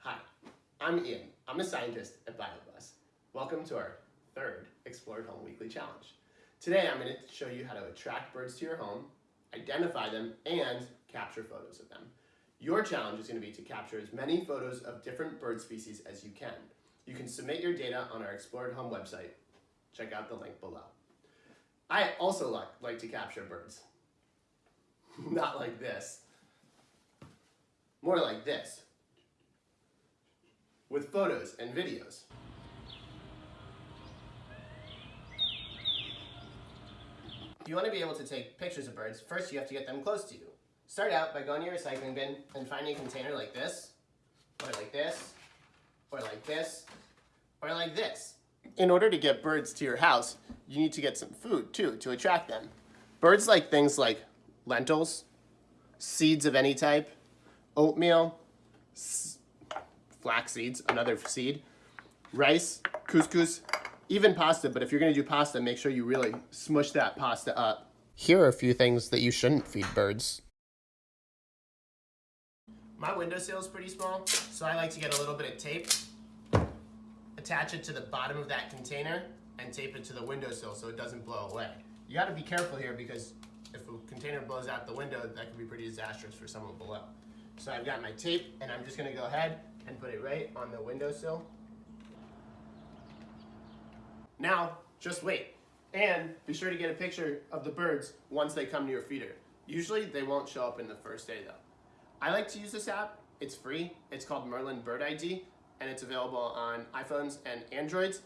Hi, I'm Ian. I'm a scientist at BioBus. Welcome to our third Explore Home Weekly Challenge. Today I'm going to show you how to attract birds to your home, identify them, and capture photos of them. Your challenge is going to be to capture as many photos of different bird species as you can. You can submit your data on our Explore at Home website. Check out the link below. I also like, like to capture birds. Not like this. More like this. With photos and videos. If you want to be able to take pictures of birds, first you have to get them close to you. Start out by going to your recycling bin and finding a container like this, or like this, or like this, or like this. In order to get birds to your house, you need to get some food too to attract them. Birds like things like lentils, seeds of any type, oatmeal, flax seeds, another seed, rice, couscous, even pasta, but if you're gonna do pasta, make sure you really smush that pasta up. Here are a few things that you shouldn't feed birds. My windowsill is pretty small, so I like to get a little bit of tape, attach it to the bottom of that container, and tape it to the windowsill so it doesn't blow away. You gotta be careful here because if a container blows out the window, that could be pretty disastrous for someone below. So I've got my tape, and I'm just gonna go ahead and put it right on the windowsill. Now, just wait. And be sure to get a picture of the birds once they come to your feeder. Usually they won't show up in the first day though. I like to use this app. It's free. It's called Merlin Bird ID and it's available on iPhones and Androids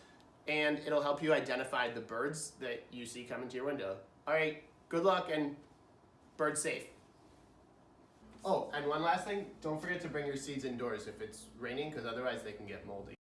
and it'll help you identify the birds that you see coming to your window. All right, good luck and bird safe. Oh, and one last thing, don't forget to bring your seeds indoors if it's raining because otherwise they can get moldy.